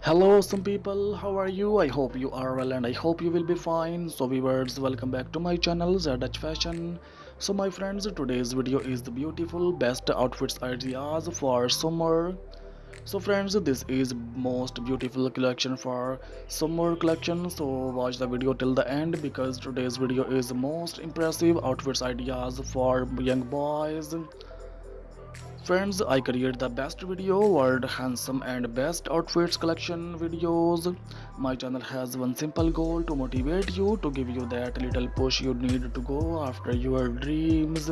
Hello, some people. How are you? I hope you are well and I hope you will be fine. So, viewers, welcome back to my channel, Dutch Fashion. So, my friends, today's video is the beautiful best outfits ideas for summer. So, friends, this is most beautiful collection for summer collection. So, watch the video till the end because today's video is the most impressive outfits ideas for young boys. Friends, I create the best video, world handsome and best outfits collection videos. My channel has one simple goal to motivate you, to give you that little push you need to go after your dreams.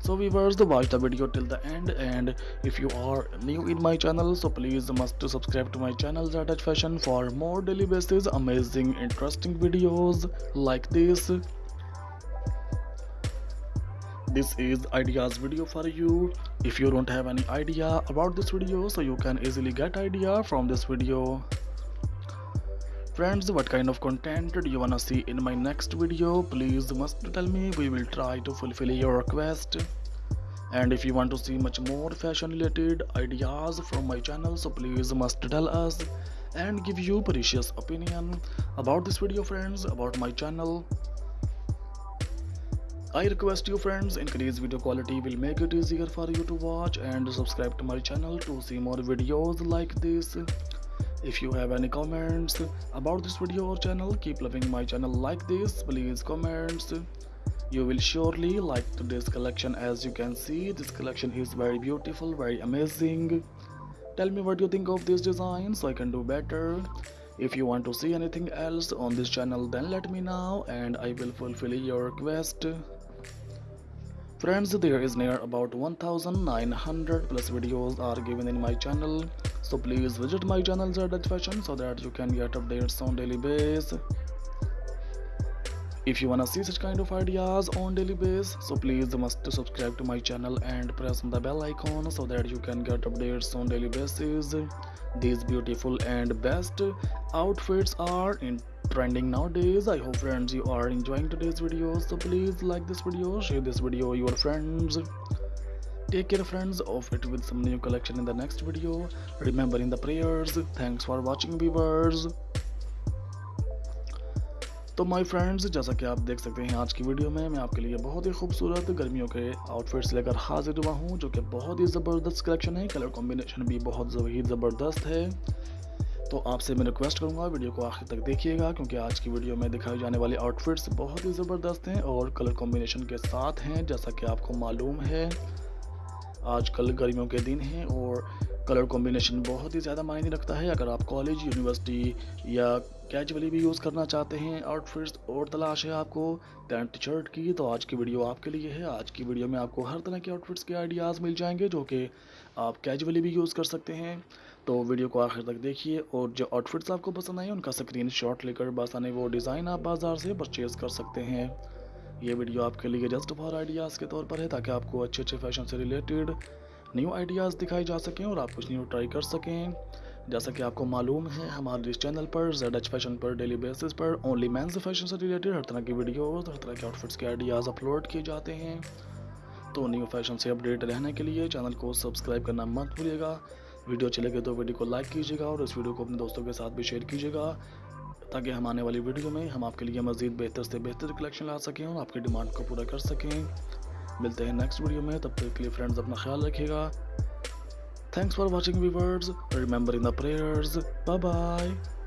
So viewers, watch the video till the end and if you are new in my channel, so please must subscribe to my channel Zadaj Fashion for more daily basis amazing interesting videos like this this is ideas video for you. If you don't have any idea about this video so you can easily get idea from this video. Friends what kind of content do you wanna see in my next video? Please must tell me. We will try to fulfill your request. And if you want to see much more fashion related ideas from my channel so please must tell us and give you precious opinion about this video friends about my channel I request you friends increase video quality will make it easier for you to watch and subscribe to my channel to see more videos like this. If you have any comments about this video or channel keep loving my channel like this please comments. You will surely like today's collection as you can see this collection is very beautiful very amazing. Tell me what you think of this design so I can do better. If you want to see anything else on this channel then let me know and I will fulfill your request. Friends, there is near about 1900 plus videos are given in my channel. So please visit my channel Zardaj Fashion so that you can get updates on daily basis. If you wanna see such kind of ideas on daily basis, so please must subscribe to my channel and press on the bell icon so that you can get updates on daily basis. These beautiful and best outfits are in trending nowadays i hope friends you are enjoying today's video so please like this video share this video your friends take care friends of it with some new collection in the next video remembering the prayers thanks for watching viewers तो my friends जैसा कि आप देख सकते हैं आज की video में मैं आपके लिए बहुत ही खूबसूरत गर्मियों के आउटफिट्स लेकर हाजिर हुआ हूँ जो कि बहुत ही ज़बरदस्त कलेक्शन है कलर कॉम्बिनेशन भी बहुत ही ज़बरदस्त है तो आपसे मैं रिक्वेस्ट करूँगा वीडियो को आखिर तक देखिएगा, क्योंकि आज की वीडियो में दिखाई जाने वाले आउटफिट्स बहुत ही ज़बरदस्त हैं और कलर कॉम्बिनेशन के साथ हैं, जैसा कि आपको मालूम है। आजकल गर्मियों के दिन हैं और कलर कॉम्बिनेशन बहुत ही ज़्यादा मायने रखता है। अगर आप कॉलेज, यूनिवर्सिटी या कैजुअली भी यूज़ करना चाहते हैं आउटफिट्स और तलाश है आपको पैंट, शर्ट की तो आज की वीडियो आपके लिए है। आज की वीडियो में आपको हर तरह के आउटफिट्स के आइडियाज़ मिल जाएँगे जो कि आप कैजुअली भी यूज़ कर सकते हैं। तो वीडियो को आखिर तक देखिए और जो आउटफिट्स आपको पसंद आए उनका स्क्रीन शॉट लेकर आने वो डिज़ाइन आप बाज़ार से परचेज़ कर सकते हैं। ये वीडियो आपके लिए जस्ट फॉर आइडियाज़ के तौर पर है ताकि आपको अच्छे अच्छे फ़ैशन से रिलेटेड न्यू आइडियाज़ दिखाई जा सकें और आप कुछ न्यू ट्राई कर सकें। जैसा कि आपको मालूम है, हमारे इस चैनल पर जेड एच फ़ैशन पर डेली बेसिस पर ओनली मेंस फ़ैशन से रिलेटेड हर तरह की वीडियो हर तरह के आउटफिट्स के आइडियाज़ अपलोड किए जाते हैं। तो न्यू फ़ैशन से अपडेट रहने के लिए चैनल को सब्सक्राइब करना मत भूलिएगा। वीडियो अच्छी लगे तो वीडियो को लाइक कीजिएगा और इस वीडियो को अपने दोस्तों के साथ भी शेयर कीजिएगा, ताकि हम आने वाली वीडियो में हम आपके लिए मज़ीद बेहतर से बेहतर कलेक्शन ला सकें और आपकी डिमांड को पूरा कर सकें। मिलते हैं नेक्स्ट वीडियो में, तब तक के लिए फ्रेंड्स अपना ख्याल रखिएगा। Thanks for watching viewers remember in the prayers bye bye